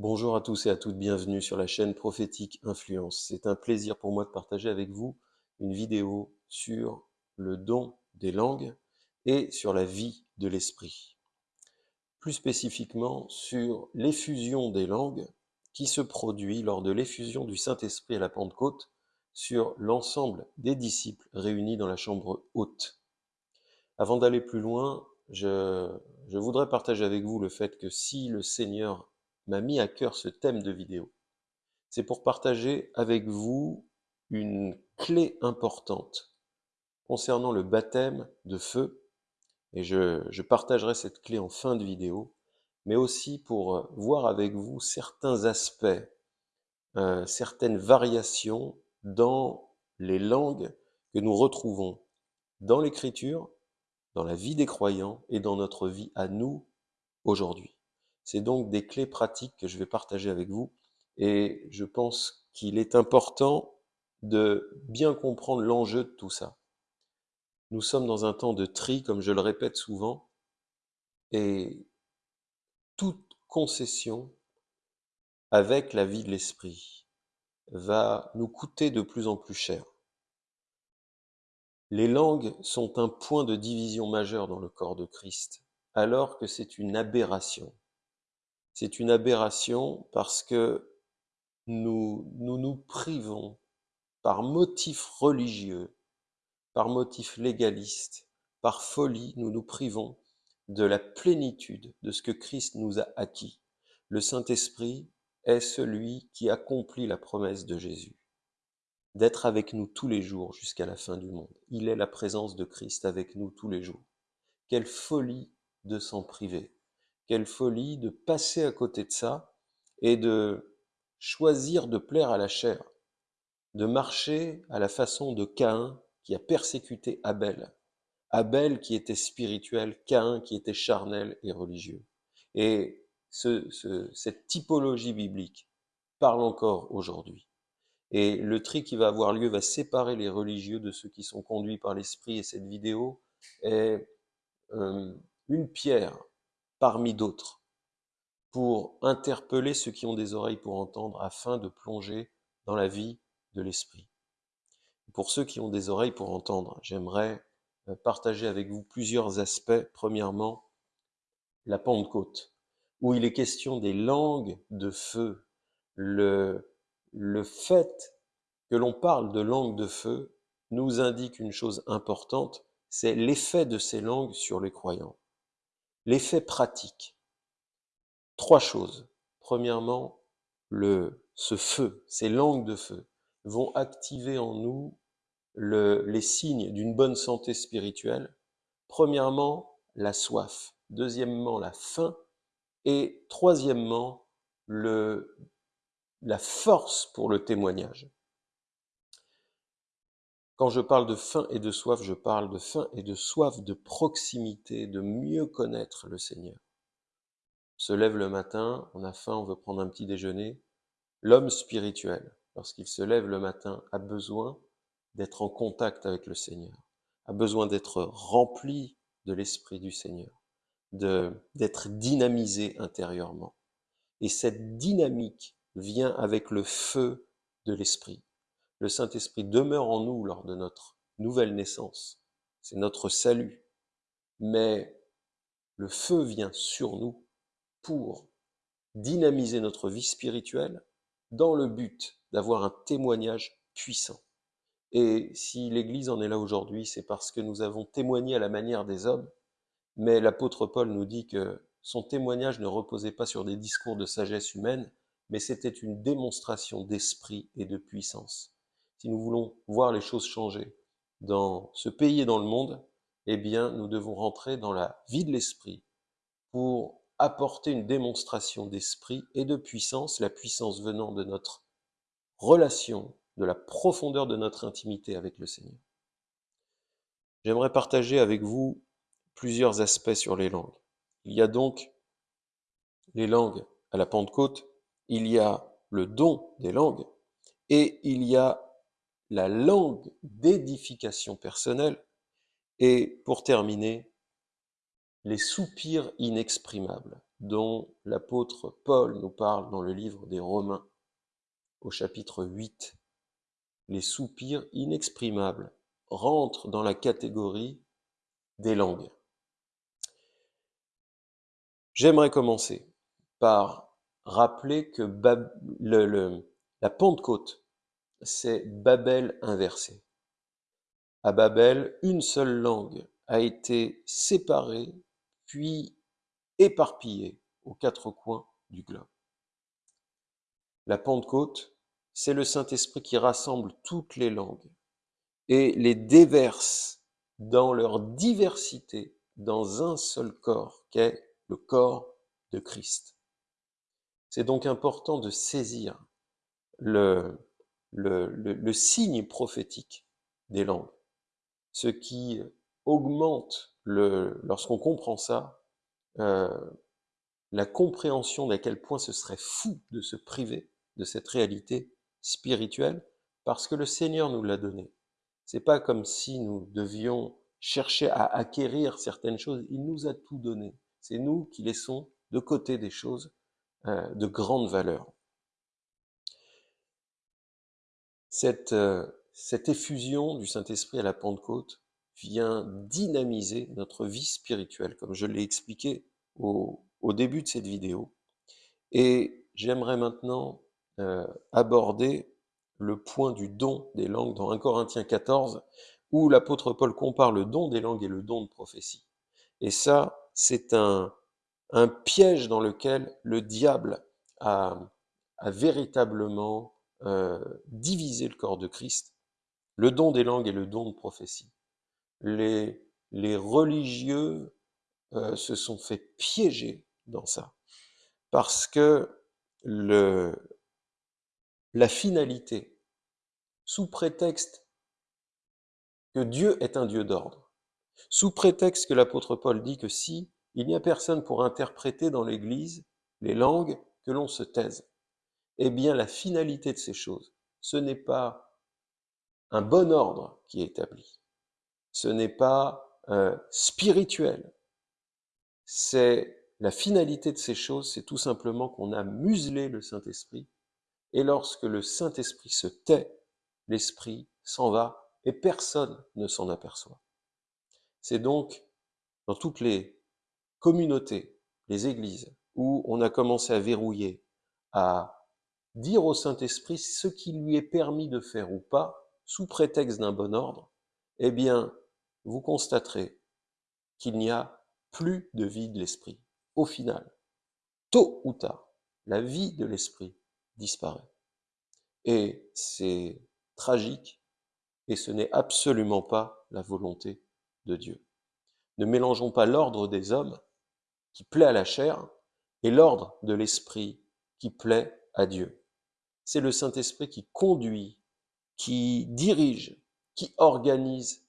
Bonjour à tous et à toutes, bienvenue sur la chaîne Prophétique Influence. C'est un plaisir pour moi de partager avec vous une vidéo sur le don des langues et sur la vie de l'esprit. Plus spécifiquement sur l'effusion des langues qui se produit lors de l'effusion du Saint-Esprit à la Pentecôte sur l'ensemble des disciples réunis dans la chambre haute. Avant d'aller plus loin, je, je voudrais partager avec vous le fait que si le Seigneur m'a mis à cœur ce thème de vidéo. C'est pour partager avec vous une clé importante concernant le baptême de feu, et je, partagerai cette clé en fin de vidéo, mais aussi pour euh, voir avec vous certains aspects, euh, certaines variations dans les langues que nous retrouvons dans l'Écriture, dans la vie des croyants et dans notre vie à nous aujourd'hui. C'est donc des clés pratiques que je vais partager avec vous et je pense qu'il est important de bien comprendre l'enjeu de tout ça. Nous sommes dans un temps de tri, comme je le répète souvent, et toute concession avec la vie de l'esprit va nous coûter de plus en plus cher. Les langues sont un point de division majeur dans le corps de Christ, alors que c'est une aberration c'est une aberration parce que nous, nous privons par motif religieux, par motif légaliste, par folie, nous nous privons de la plénitude de ce que Christ nous a acquis. Le Saint-Esprit est celui qui accomplit la promesse de Jésus, d'être avec nous tous les jours jusqu'à la fin du monde. Il est la présence de Christ avec nous tous les jours. Quelle folie de s'en priver. Quelle folie de passer à côté de ça et de choisir de plaire à la chair, de marcher à la façon de Caïn qui a persécuté Abel. Abel qui était spirituel, Caïn qui était charnel et religieux. Et cette typologie biblique parle encore aujourd'hui. Et le tri qui va avoir lieu va séparer les religieux de ceux qui sont conduits par l'esprit. Et cette vidéo est euh, une pierre parmi d'autres, pour interpeller ceux qui ont des oreilles pour entendre, afin de plonger dans la vie de l'esprit. Pour ceux qui ont des oreilles pour entendre, j'aimerais euh, partager avec vous plusieurs aspects. Premièrement, la Pentecôte, où il est question des langues de feu. Le, le fait que l'on parle de langues de feu nous indique une chose importante, c'est l'effet de ces langues sur les croyants. L'effet pratique. Trois choses. Premièrement, le, ce feu, ces langues de feu, vont activer en nous le, les signes d'une bonne santé spirituelle. Premièrement, la soif. Deuxièmement, la faim. Et troisièmement, la force pour le témoignage. Quand je parle de faim et de soif, je parle de faim et de soif de proximité, de mieux connaître le Seigneur. On se lève le matin, on a faim, on veut prendre un petit déjeuner. L'homme spirituel, lorsqu'il se lève le matin, a besoin d'être en contact avec le Seigneur, a besoin d'être rempli de l'Esprit du Seigneur, d'être dynamisé intérieurement. Et cette dynamique vient avec le feu de l'Esprit. Le Saint-Esprit demeure en nous lors de notre nouvelle naissance. C'est notre salut. Mais le feu vient sur nous pour dynamiser notre vie spirituelle dans le but d'avoir un témoignage puissant. Et si l'Église en est là aujourd'hui, c'est parce que nous avons témoigné à la manière des hommes, mais l'apôtre Paul nous dit que son témoignage ne reposait pas sur des discours de sagesse humaine, mais c'était une démonstration d'esprit et de puissance si nous voulons voir les choses changer dans ce pays et dans le monde, eh bien, nous devons rentrer dans la vie de l'esprit pour apporter une démonstration d'esprit et de puissance, la puissance venant de notre relation, de la profondeur de notre intimité avec le Seigneur. J'aimerais partager avec vous plusieurs aspects sur les langues. Il y a donc les langues à la Pentecôte, il y a le don des langues, et il y a la langue d'édification personnelle et, pour terminer, les soupirs inexprimables. dont l'apôtre Paul nous parle dans le livre des Romains, au chapitre 8. Les soupirs inexprimables rentrent dans la catégorie des langues. J'aimerais commencer par rappeler que la Pentecôte, c'est Babel inversé. À Babel, une seule langue a été séparée, puis éparpillée aux quatre coins du globe. La Pentecôte, c'est le Saint-Esprit qui rassemble toutes les langues et les déverse dans leur diversité dans un seul corps, qu'est le corps de Christ. C'est donc important de saisir le, le, signe prophétique des langues, ce qui augmente, le, lorsqu'on comprend ça, euh, la compréhension d'à quel point ce serait fou de se priver de cette réalité spirituelle, parce que le Seigneur nous l'a donné. C'est pas comme si nous devions chercher à acquérir certaines choses, il nous a tout donné. C'est nous qui laissons de côté des choses euh, de grande valeur. Cette, euh, cette effusion du Saint-Esprit à la Pentecôte vient dynamiser notre vie spirituelle, comme je l'ai expliqué au, début de cette vidéo. Et j'aimerais maintenant euh, aborder le point du don des langues dans 1 Corinthiens 14, où l'apôtre Paul compare le don des langues et le don de prophétie. Et ça, c'est un piège dans lequel le diable a, véritablement euh, divisé le corps de Christ, le don des langues et le don de prophétie. Les, les religieux euh, se sont fait piéger dans ça, parce que le, la finalité, sous prétexte que Dieu est un Dieu d'ordre, sous prétexte que l'apôtre Paul dit que si il n'y a personne pour interpréter dans l'Église les langues que l'on se taise. Eh bien, la finalité de ces choses, ce n'est pas un bon ordre qui est établi. Ce n'est pas euh, spirituel. C'est la finalité de ces choses, c'est tout simplement qu'on a muselé le Saint-Esprit. Et lorsque le Saint-Esprit se tait, l'Esprit s'en va et personne ne s'en aperçoit. C'est donc dans toutes les communautés, les églises, où on a commencé à verrouiller, à dire au Saint-Esprit ce qui lui est permis de faire ou pas, sous prétexte d'un bon ordre, eh bien, vous constaterez qu'il n'y a plus de vie de l'esprit. Au final, tôt ou tard, la vie de l'esprit disparaît. Et c'est tragique, et ce n'est absolument pas la volonté de Dieu. Ne mélangeons pas l'ordre des hommes qui plaît à la chair et l'ordre de l'esprit qui plaît à Dieu. C'est le Saint-Esprit qui conduit, qui dirige, qui organise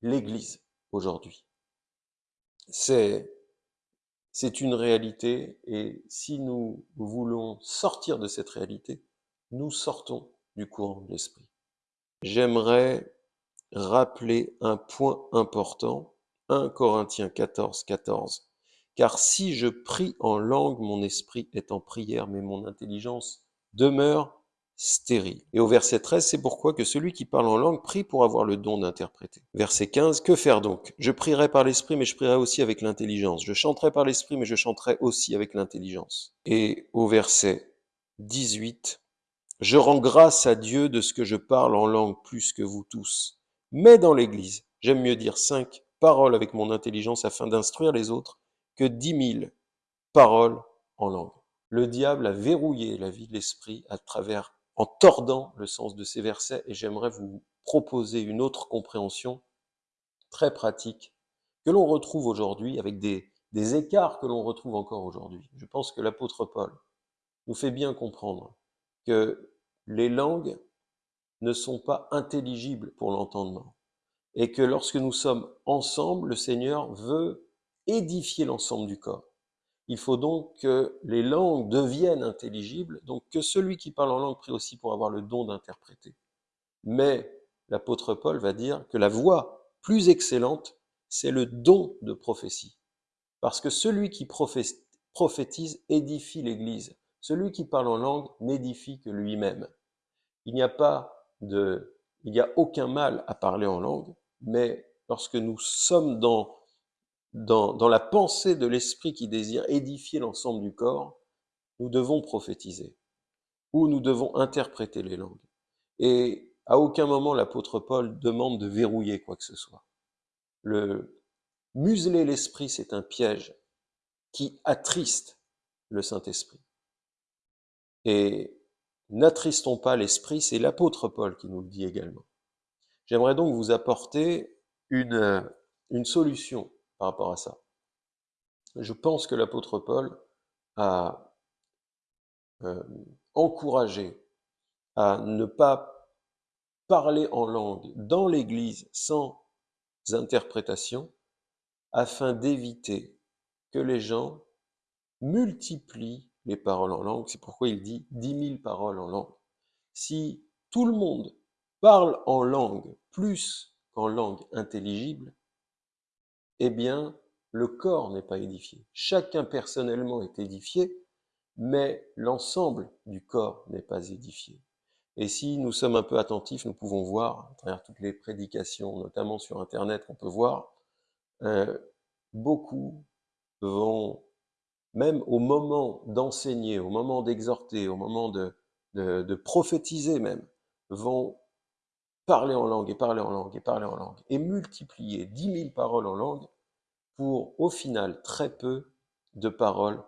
l'Église aujourd'hui. C'est c'est une réalité et si nous voulons sortir de cette réalité, nous sortons du courant de l'esprit. J'aimerais rappeler un point important, 1 Corinthiens 14, 14. Car si je prie en langue, mon esprit est en prière, mais mon intelligence demeure stérile. Et au verset 13, c'est pourquoi que celui qui parle en langue prie pour avoir le don d'interpréter. Verset 15, que faire donc? Je prierai par l'esprit, mais je prierai aussi avec l'intelligence. Je chanterai par l'esprit, mais je chanterai aussi avec l'intelligence. Et au verset 18, je rends grâce à Dieu de ce que je parle en langue plus que vous tous. Mais dans l'Église, j'aime mieux dire cinq paroles avec mon intelligence afin d'instruire les autres que dix mille paroles en langue. Le diable a verrouillé la vie de l'esprit à travers, en tordant le sens de ces versets, et j'aimerais vous proposer une autre compréhension très pratique que l'on retrouve aujourd'hui avec des, des écarts que l'on retrouve encore aujourd'hui. Je pense que l'apôtre Paul nous fait bien comprendre que les langues ne sont pas intelligibles pour l'entendement et que lorsque nous sommes ensemble, le Seigneur veut édifier l'ensemble du corps. Il faut donc que les langues deviennent intelligibles, donc que celui qui parle en langue prie aussi pour avoir le don d'interpréter. Mais l'apôtre Paul va dire que la voie plus excellente, c'est le don de prophétie. Parce que celui qui prophétise édifie l'Église. Celui qui parle en langue n'édifie que lui-même. Il n'y a pas de, il n'y a aucun mal à parler en langue, mais lorsque nous sommes dans, dans, dans la pensée de l'Esprit qui désire édifier l'ensemble du corps, nous devons prophétiser, ou nous devons interpréter les langues. Et à aucun moment l'apôtre Paul demande de verrouiller quoi que ce soit. Le museler l'esprit, c'est un piège qui attriste le Saint-Esprit. Et n'attristons pas l'esprit, c'est l'apôtre Paul qui nous le dit également. J'aimerais donc vous apporter une, une solution par rapport à ça. Je pense que l'apôtre Paul a euh, encouragé à ne pas parler en langue dans l'Église sans interprétation, afin d'éviter que les gens multiplient les paroles en langue. C'est pourquoi il dit dix mille paroles en langue. Si tout le monde parle en langue plus qu'en langue intelligible, eh bien, le corps n'est pas édifié. Chacun personnellement est édifié, mais l'ensemble du corps n'est pas édifié. Et si nous sommes un peu attentifs, nous pouvons voir, à travers toutes les prédications, notamment sur Internet, on peut voir, euh, beaucoup vont, même au moment d'enseigner, au moment d'exhorter, au moment de, de, de prophétiser même, vont parler en langue et parler en langue et parler en langue et multiplier dix mille paroles en langue pour au final très peu de paroles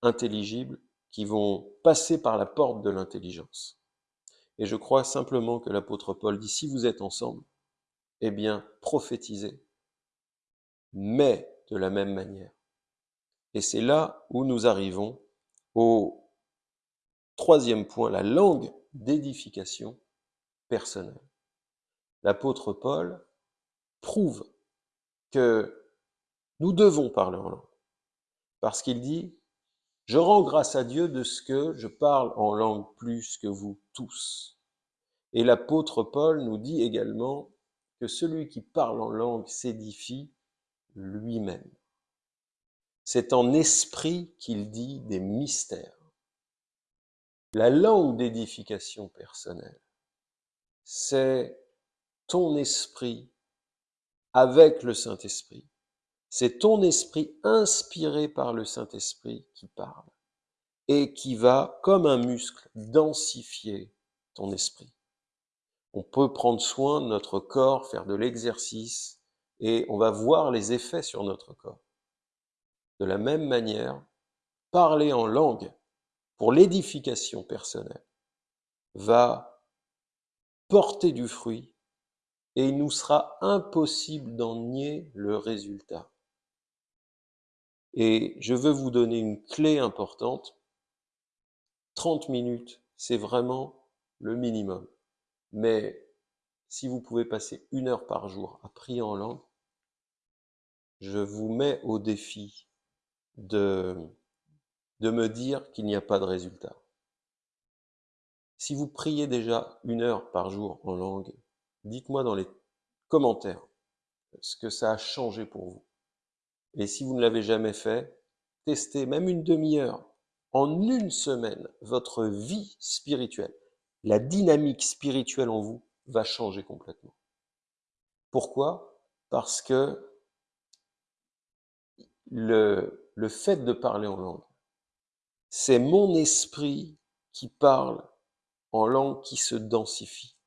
intelligibles qui vont passer par la porte de l'intelligence. Et je crois simplement que l'apôtre Paul dit, si vous êtes ensemble, eh bien, prophétisez, mais de la même manière. Et c'est là où nous arrivons au troisième point, la langue d'édification personnelle. L'apôtre Paul prouve que nous devons parler en langue. Parce qu'il dit, je rends grâce à Dieu de ce que je parle en langue plus que vous tous. Et l'apôtre Paul nous dit également que celui qui parle en langue s'édifie lui-même. C'est en esprit qu'il dit des mystères. La langue d'édification personnelle, c'est ton esprit avec le Saint-Esprit. C'est ton esprit inspiré par le Saint-Esprit qui parle et qui va, comme un muscle, densifier ton esprit. On peut prendre soin de notre corps, faire de l'exercice, et on va voir les effets sur notre corps. De la même manière, parler en langue pour l'édification personnelle va porter du fruit et il nous sera impossible d'en nier le résultat. Et je veux vous donner une clé importante. 30 minutes, c'est vraiment le minimum. Mais si vous pouvez passer une heure par jour à prier en langue, je vous mets au défi de, de me dire qu'il n'y a pas de résultat. Si vous priez déjà une heure par jour en langue, dites-moi dans les commentaires ce que ça a changé pour vous. Et si vous ne l'avez jamais fait, testez même une demi-heure. En une semaine, votre vie spirituelle, la dynamique spirituelle en vous va changer complètement. Pourquoi? Parce que le, le fait de parler en langue, c'est mon esprit qui parle en langue qui se densifie.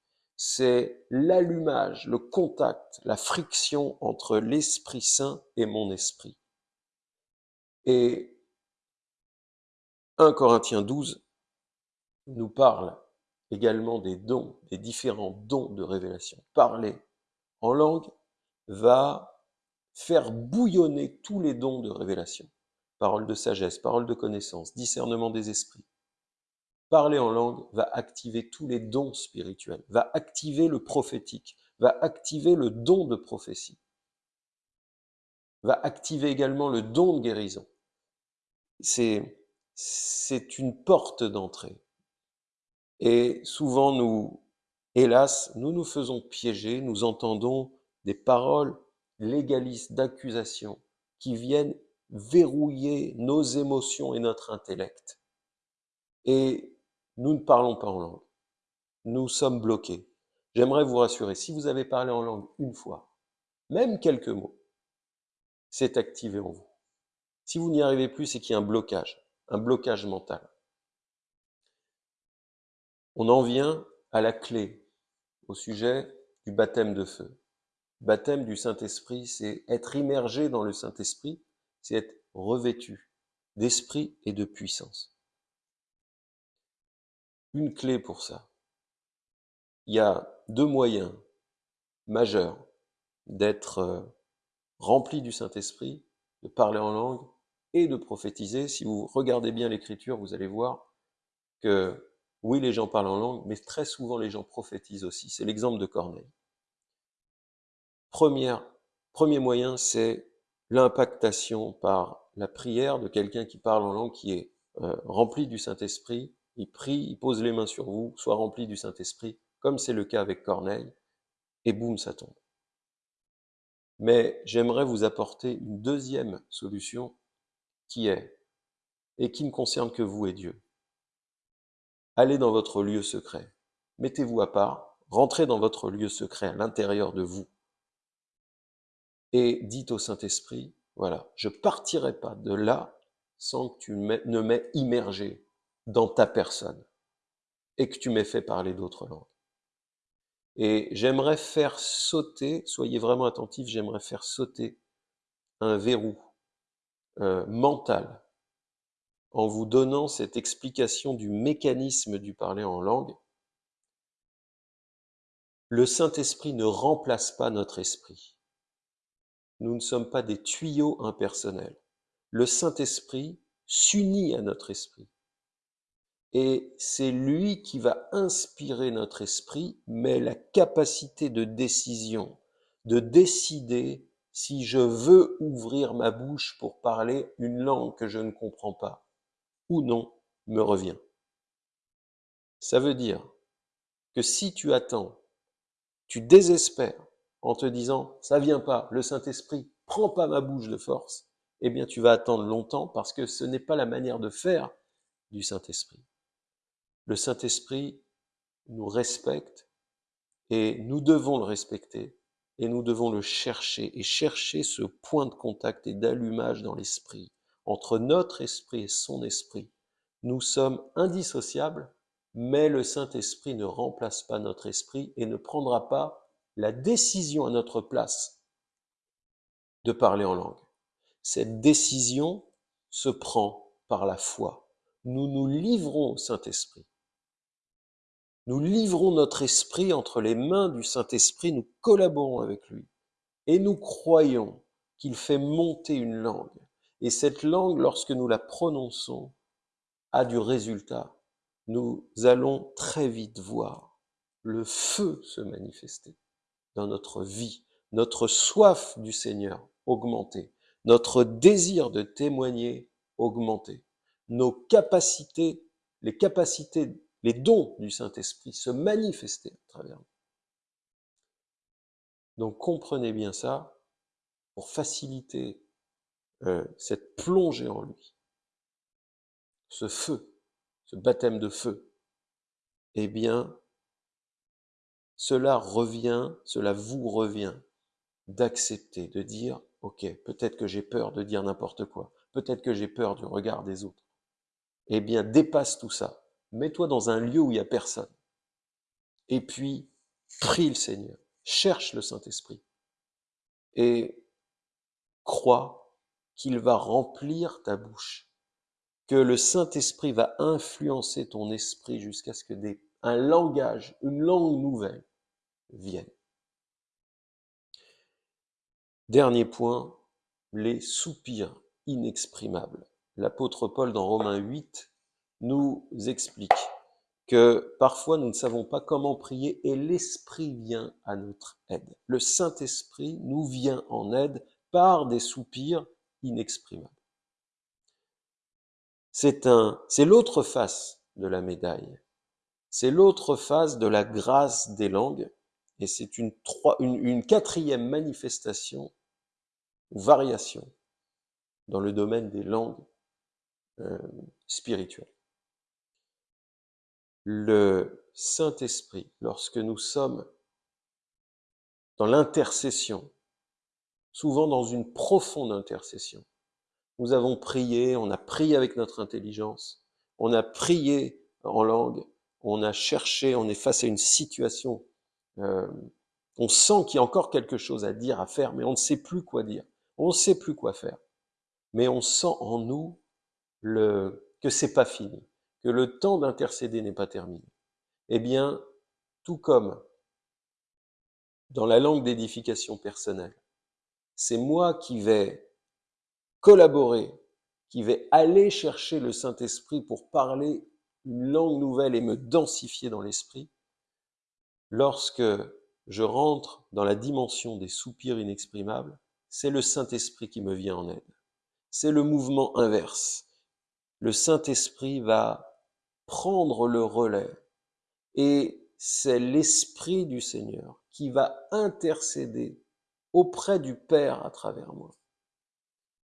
C'est l'allumage, le contact, la friction entre l'Esprit Saint et mon esprit. Et 1 Corinthiens 12 nous parle également des dons, des différents dons de révélation. Parler en langue va faire bouillonner tous les dons de révélation. Parole de sagesse, parole de connaissance, discernement des esprits. Parler en langue va activer tous les dons spirituels, va activer le prophétique, va activer le don de prophétie, va activer également le don de guérison. C'est, une porte d'entrée. Et souvent, nous, hélas, nous nous faisons piéger, nous entendons des paroles légalistes d'accusation qui viennent verrouiller nos émotions et notre intellect. Nous ne parlons pas en langue. Nous sommes bloqués. J'aimerais vous rassurer, si vous avez parlé en langue une fois, même quelques mots, c'est activé en vous. Si vous n'y arrivez plus, c'est qu'il y a un blocage, un blocage mental. On en vient à la clé, au sujet du baptême de feu. Baptême du Saint-Esprit, c'est être immergé dans le Saint-Esprit, c'est être revêtu d'esprit et de puissance. Une clé pour ça. Il y a deux moyens majeurs d'être euh, rempli du Saint-Esprit, de parler en langue et de prophétiser. Si vous regardez bien l'Écriture, vous allez voir que oui, les gens parlent en langue, mais très souvent les gens prophétisent aussi. C'est l'exemple de Corneille. Première, premier moyen, c'est l'impactation par la prière de quelqu'un qui parle en langue, qui est euh, rempli du Saint-Esprit. Il prie, il pose les mains sur vous, soit rempli du Saint-Esprit, comme c'est le cas avec Corneille, et boum, ça tombe. Mais j'aimerais vous apporter une deuxième solution qui est, et qui ne concerne que vous et Dieu. Allez dans votre lieu secret, mettez-vous à part, rentrez dans votre lieu secret à l'intérieur de vous, et dites au Saint-Esprit, voilà, je partirai pas de là sans que tu ne m'aies immergé dans ta personne et que tu m'aies fait parler d'autres langues. Et j'aimerais faire sauter, soyez vraiment attentifs, j'aimerais faire sauter un verrou euh, mental en vous donnant cette explication du mécanisme du parler en langue. Le Saint-Esprit ne remplace pas notre esprit. Nous ne sommes pas des tuyaux impersonnels. Le Saint-Esprit s'unit à notre esprit et c'est lui qui va inspirer notre esprit, mais la capacité de décision, de décider si je veux ouvrir ma bouche pour parler une langue que je ne comprends pas ou non, me revient. Ça veut dire que si tu attends, tu désespères en te disant ça vient pas, le Saint-Esprit prend pas ma bouche de force, eh bien tu vas attendre longtemps parce que ce n'est pas la manière de faire du Saint-Esprit. Le Saint-Esprit nous respecte et nous devons le respecter et nous devons le chercher et chercher ce point de contact et d'allumage dans l'esprit entre notre esprit et son esprit. Nous sommes indissociables, mais le Saint-Esprit ne remplace pas notre esprit et ne prendra pas la décision à notre place de parler en langue. Cette décision se prend par la foi. Nous nous livrons au Saint-Esprit. Nous livrons notre esprit entre les mains du Saint-Esprit, nous collaborons avec lui. Et nous croyons qu'il fait monter une langue. Et cette langue, lorsque nous la prononçons, a du résultat. Nous allons très vite voir le feu se manifester dans notre vie, notre soif du Seigneur augmenter, notre désir de témoigner augmenter, nos capacités, les capacités les dons du Saint-Esprit se manifester à travers nous. Donc comprenez bien ça pour faciliter euh, cette plongée en lui, ce feu, ce baptême de feu. Eh bien, cela revient, cela vous revient d'accepter, de dire, ok, peut-être que j'ai peur de dire n'importe quoi, peut-être que j'ai peur du regard des autres. Eh bien, dépasse tout ça mets-toi dans un lieu où il n'y a personne. Et puis, prie le Seigneur, cherche le Saint-Esprit et crois qu'il va remplir ta bouche, que le Saint-Esprit va influencer ton esprit jusqu'à ce que des, un langage, une langue nouvelle vienne. Dernier point, les soupirs inexprimables. L'apôtre Paul dans Romains 8 nous explique que parfois nous ne savons pas comment prier et l'Esprit vient à notre aide. Le Saint-Esprit nous vient en aide par des soupirs inexprimables. C'est un, c'est l'autre face de la médaille. C'est l'autre face de la grâce des langues et c'est une, une, une quatrième manifestation ou variation dans le domaine des langues euh, spirituelles. Le Saint-Esprit, lorsque nous sommes dans l'intercession, souvent dans une profonde intercession, nous avons prié, on a prié avec notre intelligence, on a prié en langue, on a cherché, on est face à une situation, euh, on sent qu'il y a encore quelque chose à dire, à faire, mais on ne sait plus quoi dire, on ne sait plus quoi faire. Mais on sent en nous le, que c'est pas fini, que le temps d'intercéder n'est pas terminé. Eh bien, tout comme dans la langue d'édification personnelle, c'est moi qui vais collaborer, qui vais aller chercher le Saint-Esprit pour parler une langue nouvelle et me densifier dans l'esprit, lorsque je rentre dans la dimension des soupirs inexprimables, c'est le Saint-Esprit qui me vient en aide. C'est le mouvement inverse. Le Saint-Esprit va prendre le relais et c'est l'Esprit du Seigneur qui va intercéder auprès du Père à travers moi.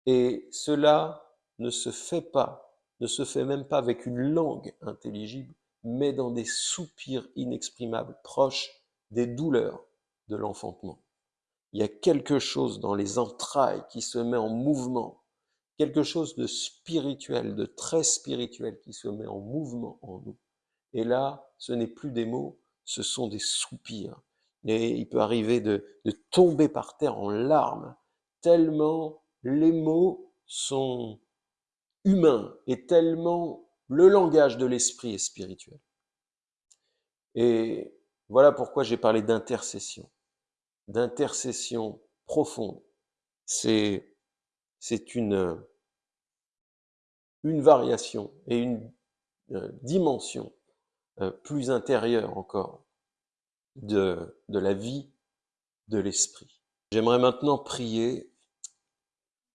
Et cela ne se fait pas, ne se fait même pas avec une langue intelligible, mais dans des soupirs inexprimables, proches des douleurs de l'enfantement. Il y a quelque chose dans les entrailles qui se met en mouvement, quelque chose de spirituel, de très spirituel qui se met en mouvement en nous. Et là, ce n'est plus des mots, ce sont des soupirs. Et il peut arriver de, tomber par terre en larmes, tellement les mots sont humains et tellement le langage de l'esprit est spirituel. Et voilà pourquoi j'ai parlé d'intercession, d'intercession profonde. C'est c'est une une variation et une euh, dimension euh, plus intérieure encore de, la vie de l'esprit. J'aimerais maintenant prier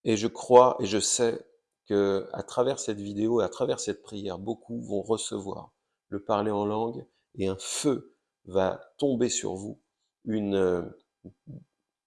et je crois et je sais que à travers cette vidéo et à travers cette prière, beaucoup vont recevoir le parler en langue et un feu va tomber sur vous, euh,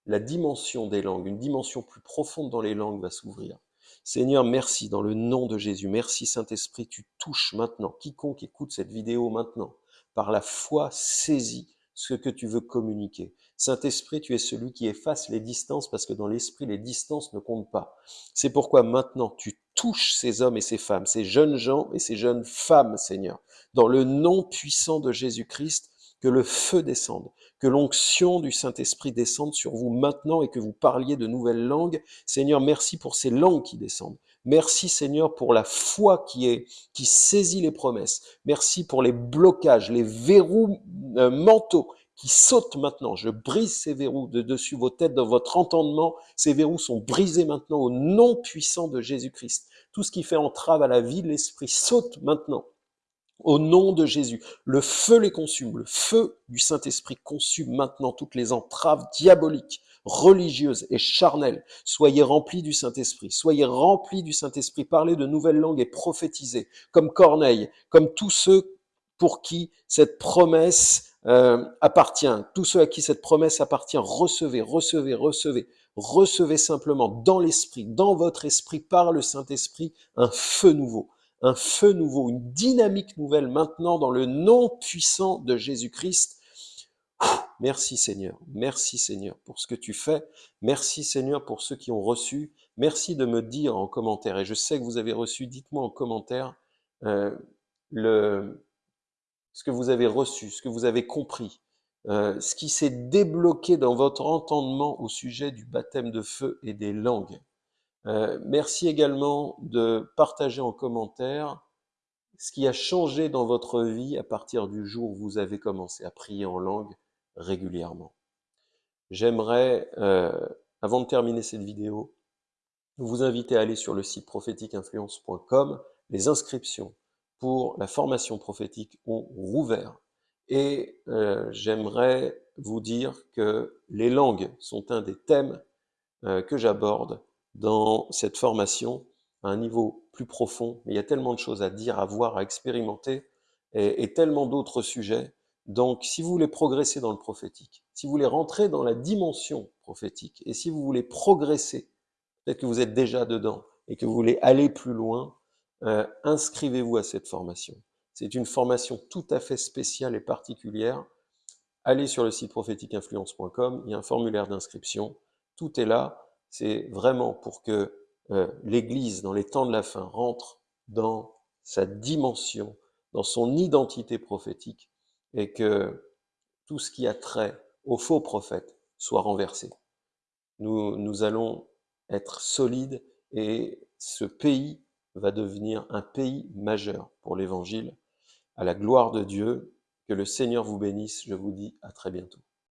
la dimension des langues, une dimension plus profonde dans les langues va s'ouvrir. Seigneur, merci dans le nom de Jésus. Merci Saint-Esprit, tu touches maintenant quiconque écoute cette vidéo maintenant. Par la foi, saisis ce que tu veux communiquer. Saint-Esprit, tu es celui qui efface les distances parce que dans l'Esprit, les distances ne comptent pas. C'est pourquoi maintenant tu touches ces hommes et ces femmes, ces jeunes gens et ces jeunes femmes, Seigneur, dans le nom puissant de Jésus-Christ, que le feu descende, que l'onction du Saint-Esprit descende sur vous maintenant et que vous parliez de nouvelles langues. Seigneur, merci pour ces langues qui descendent. Merci Seigneur pour la foi qui saisit les promesses. Merci pour les blocages, les verrous euh, mentaux qui sautent maintenant. Je brise ces verrous de dessus vos têtes, dans votre entendement. Ces verrous sont brisés maintenant au nom puissant de Jésus-Christ. Tout ce qui fait entrave à la vie de l'esprit saute maintenant au nom de Jésus, le feu les consume, le feu du Saint-Esprit consume maintenant toutes les entraves diaboliques, religieuses et charnelles. Soyez remplis du Saint-Esprit, soyez remplis du Saint-Esprit, parlez de nouvelles langues et prophétisez, comme Corneille, comme tous ceux pour qui cette promesse euh, appartient, tous ceux à qui cette promesse appartient, recevez, recevez, recevez, recevez simplement dans l'Esprit, dans votre esprit, par le Saint-Esprit, un feu nouveau un feu nouveau, une dynamique nouvelle maintenant dans le nom puissant de Jésus-Christ. Merci Seigneur, merci Seigneur pour ce que tu fais, merci Seigneur pour ceux qui ont reçu, merci de me dire en commentaire, et je sais que vous avez reçu, dites-moi en commentaire euh, le, ce que vous avez reçu, ce que vous avez compris, euh, ce qui s'est débloqué dans votre entendement au sujet du baptême de feu et des langues. Euh, merci également de partager en commentaire ce qui a changé dans votre vie à partir du jour où vous avez commencé à prier en langue régulièrement. J'aimerais, euh, avant de terminer cette vidéo, vous inviter à aller sur le site prophétiqueinfluence.com. Les inscriptions pour la formation prophétique ont rouvert. Et euh, j'aimerais vous dire que les langues sont un des thèmes que j'aborde dans cette formation à un niveau plus profond. Il y a tellement de choses à dire, à voir, à expérimenter et, et tellement d'autres sujets. Donc, si vous voulez progresser dans le prophétique, si vous voulez rentrer dans la dimension prophétique et si vous voulez progresser, peut-être que vous êtes déjà dedans et que vous voulez aller plus loin, euh, inscrivez-vous à cette formation. C'est une formation tout à fait spéciale et particulière. Allez sur le site prophétiqueinfluence.com, il y a un formulaire d'inscription. Tout est là. C'est vraiment pour que euh, l'Église, dans les temps de la fin, rentre dans sa dimension, dans son identité prophétique, et que tout ce qui a trait aux faux prophètes soit renversé. Nous, nous allons être solides et ce pays va devenir un pays majeur pour l'Évangile. À la gloire de Dieu, que le Seigneur vous bénisse. Je vous dis à très bientôt.